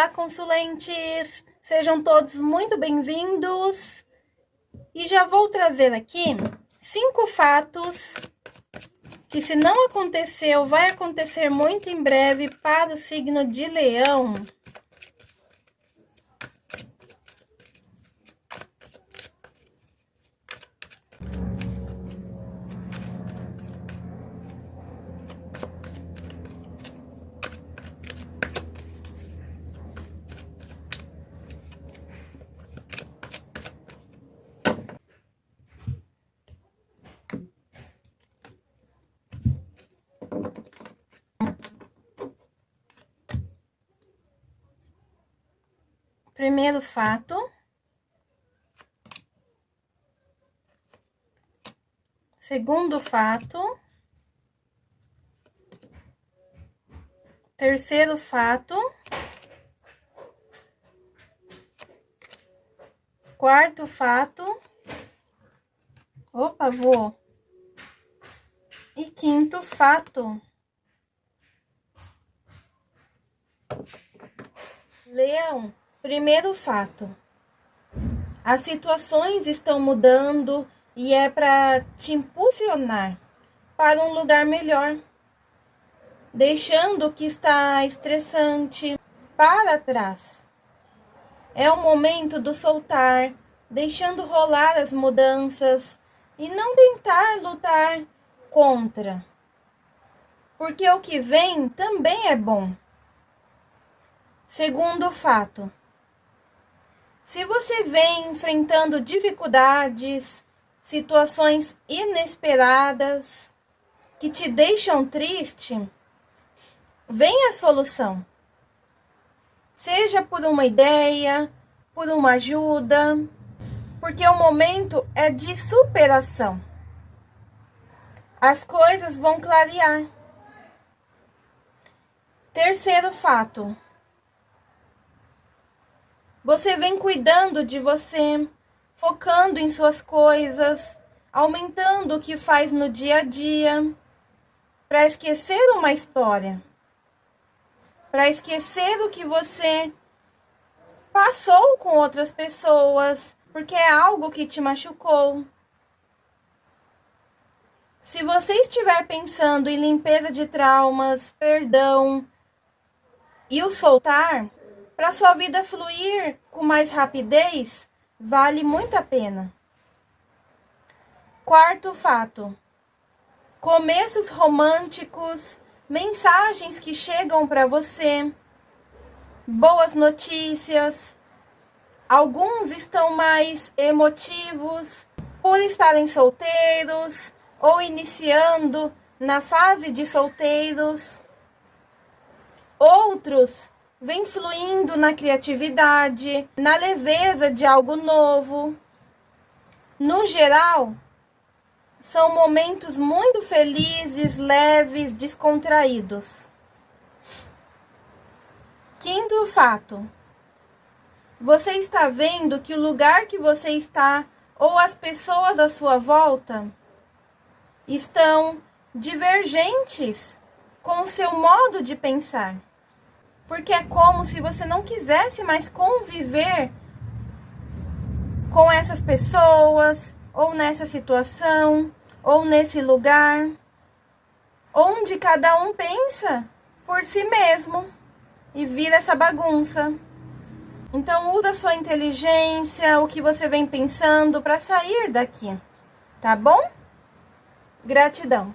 Olá, consulentes! Sejam todos muito bem-vindos! E já vou trazer aqui cinco fatos que, se não aconteceu, vai acontecer muito em breve para o signo de Leão. Primeiro fato. Segundo fato. Terceiro fato. Quarto fato. Opa, vou. E quinto fato. Leão. Primeiro fato. As situações estão mudando e é para te impulsionar para um lugar melhor, deixando o que está estressante para trás. É o momento do soltar, deixando rolar as mudanças e não tentar lutar contra. Porque o que vem também é bom. Segundo fato, se você vem enfrentando dificuldades, situações inesperadas que te deixam triste, vem a solução. Seja por uma ideia, por uma ajuda, porque o momento é de superação. As coisas vão clarear. Terceiro fato. Você vem cuidando de você, focando em suas coisas, aumentando o que faz no dia a dia, para esquecer uma história, para esquecer o que você passou com outras pessoas, porque é algo que te machucou. Se você estiver pensando em limpeza de traumas, perdão e o soltar, para sua vida fluir com mais rapidez, vale muito a pena. Quarto fato: começos românticos, mensagens que chegam para você, boas notícias. Alguns estão mais emotivos por estarem solteiros ou iniciando na fase de solteiros. Outros vem fluindo na criatividade, na leveza de algo novo. No geral, são momentos muito felizes, leves, descontraídos. Quinto fato. Você está vendo que o lugar que você está ou as pessoas à sua volta estão divergentes com o seu modo de pensar porque é como se você não quisesse mais conviver com essas pessoas, ou nessa situação, ou nesse lugar, onde cada um pensa por si mesmo e vira essa bagunça. Então usa sua inteligência, o que você vem pensando para sair daqui, tá bom? Gratidão.